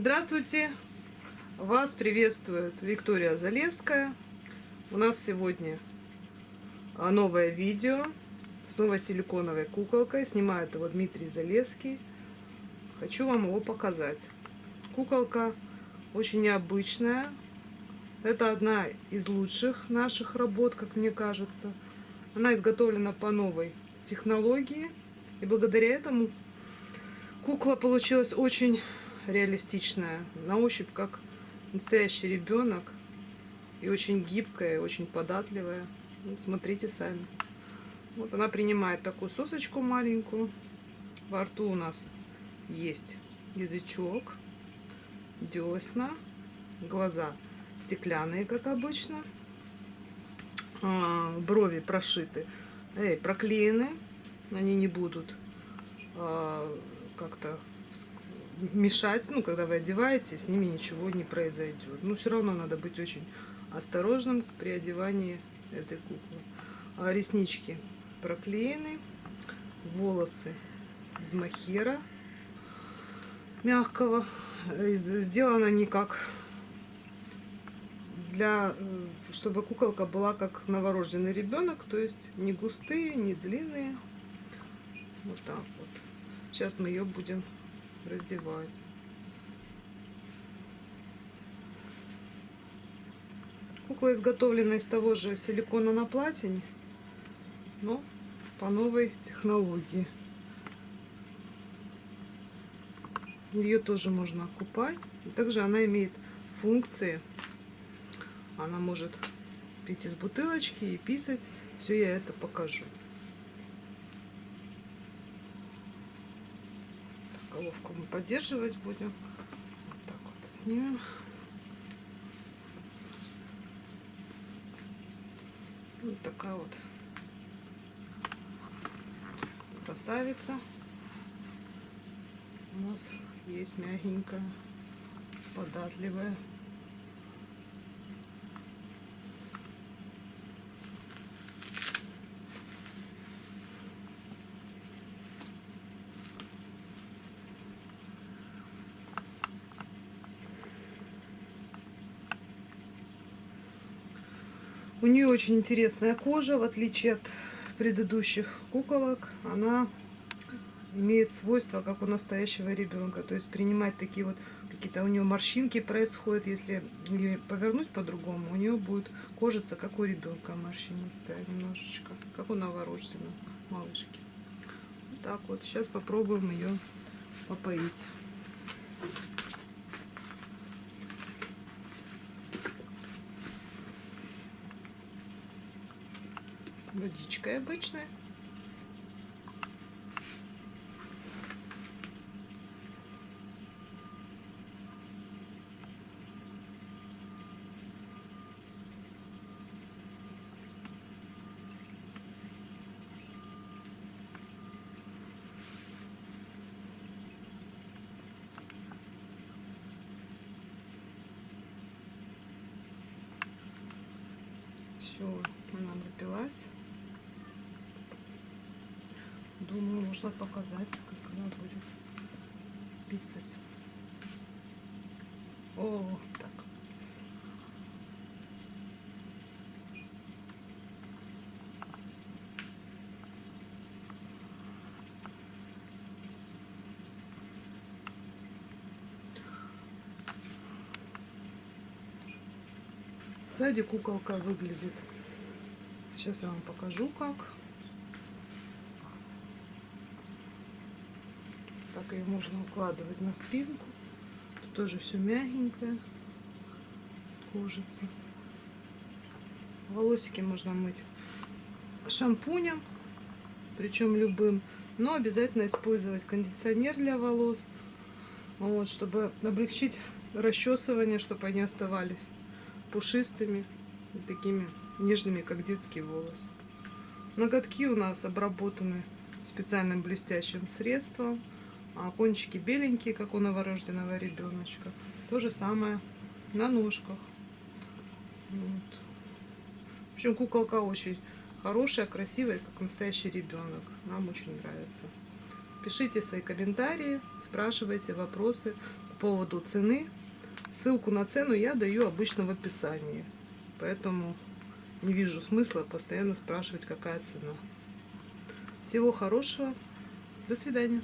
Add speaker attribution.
Speaker 1: Здравствуйте! Вас приветствует Виктория Залеская. У нас сегодня а, новое видео с новой силиконовой куколкой. Снимает его Дмитрий Залеский. Хочу вам его показать. Куколка очень необычная. Это одна из лучших наших работ, как мне кажется. Она изготовлена по новой технологии. И благодаря этому кукла получилась очень реалистичная. На ощупь как настоящий ребенок. И очень гибкая, очень податливая. Вот, смотрите сами. Вот она принимает такую сосочку маленькую. Во рту у нас есть язычок, десна, глаза стеклянные, как обычно. А, брови прошиты, эй, проклеены. Они не будут а, как-то мешать, ну, когда вы одеваете, с ними ничего не произойдет. Но все равно надо быть очень осторожным при одевании этой куклы. А реснички проклеены, волосы из махера мягкого. Сделано не как для, э, чтобы куколка была как новорожденный ребенок, то есть не густые, не длинные. Вот так вот. Сейчас мы ее будем раздевать. Кукла изготовлена из того же силикона на платине, но по новой технологии. Ее тоже можно купать. И также она имеет функции. Она может пить из бутылочки и писать. Все я это покажу. Головку мы поддерживать будем. Вот так вот снимем. Вот такая вот красавица у нас есть мягенькая, податливая. У нее очень интересная кожа, в отличие от предыдущих куколок. Она имеет свойства, как у настоящего ребенка. То есть принимать такие вот какие-то у нее морщинки происходят. Если ее повернуть по-другому, у нее будет кожица, как у ребенка морщинистая немножечко. Как у новорожденного малышки. Вот так вот. Сейчас попробуем ее попоить. Водичкой обычной. Все, она напилась. Думаю, можно показать, как она будет писать. О, так. Сзади куколка выглядит. Сейчас я вам покажу, как. Так ее можно укладывать на спинку. Тут тоже все мягенькое. Кожица. Волосики можно мыть шампунем, причем любым. Но обязательно использовать кондиционер для волос, вот, чтобы облегчить расчесывание, чтобы они оставались пушистыми и такими нежными, как детские волосы. Ноготки у нас обработаны специальным блестящим средством а кончики беленькие, как у новорожденного ребеночка. То же самое на ножках. Вот. В общем, куколка очень хорошая, красивая, как настоящий ребенок. Нам очень нравится. Пишите свои комментарии, спрашивайте вопросы по поводу цены. Ссылку на цену я даю обычно в описании. Поэтому не вижу смысла постоянно спрашивать, какая цена. Всего хорошего. До свидания.